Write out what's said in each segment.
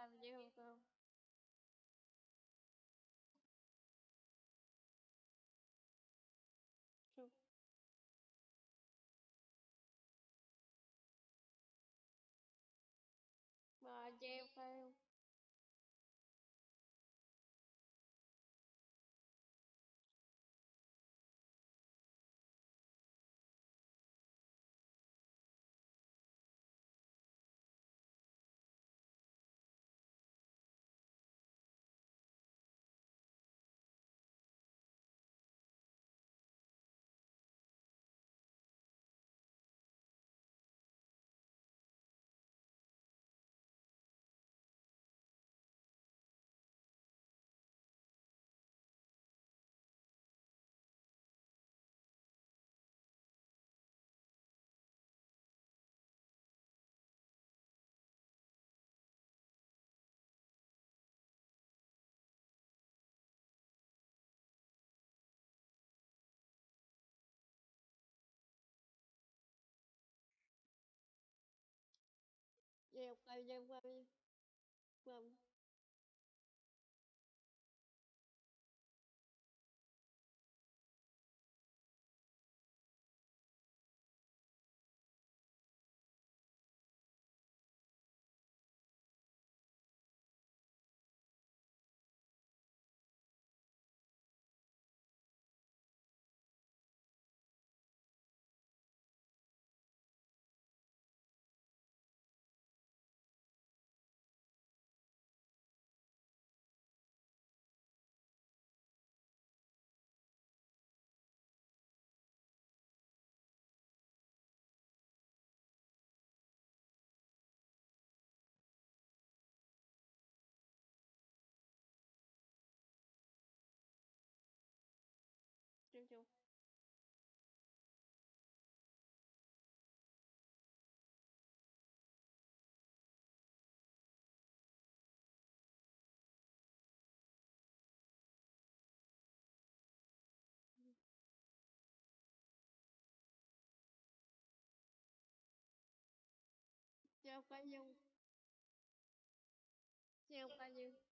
family Gieo cây nhưng mà Vâng Gieo cây nhiêu Gieo cây gieo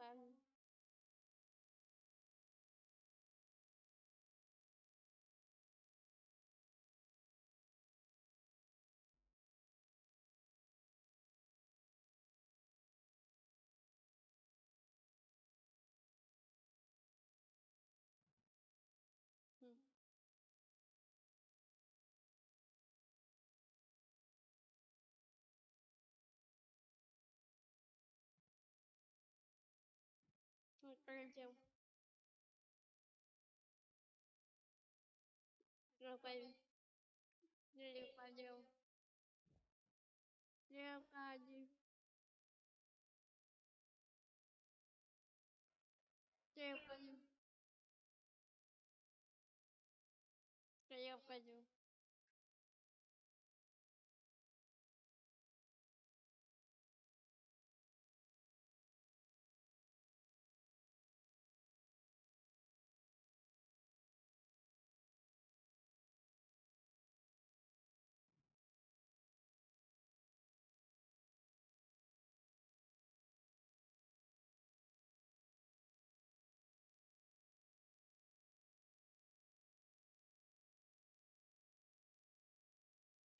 um полетел. Ну, пойдем. Не пойдем. Не пойдем. Не пойдем. Я пойдем.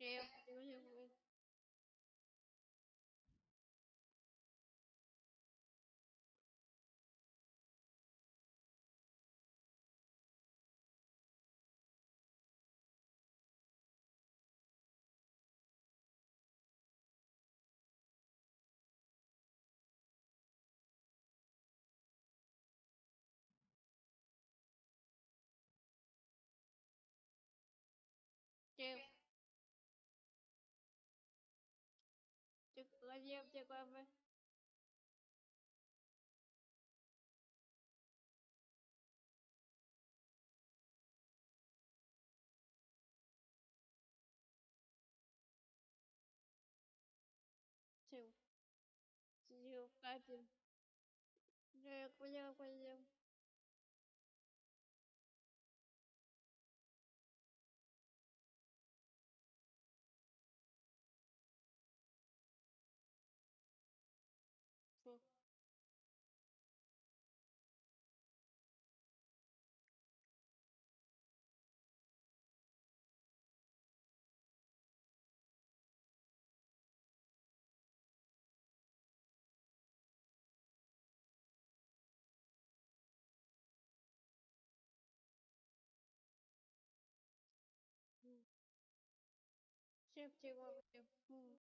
Cây gieo Gieo cây gieo Chịu, chịu, chịu, chịu. Chịu. Chịu là gì em tape, check, check.